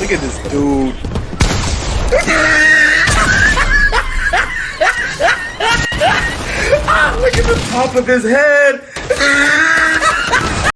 Look at this dude. ah, look at the top of his head. Ah.